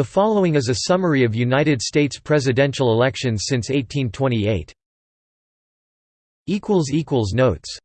The following is a summary of United States presidential elections since 1828. Notes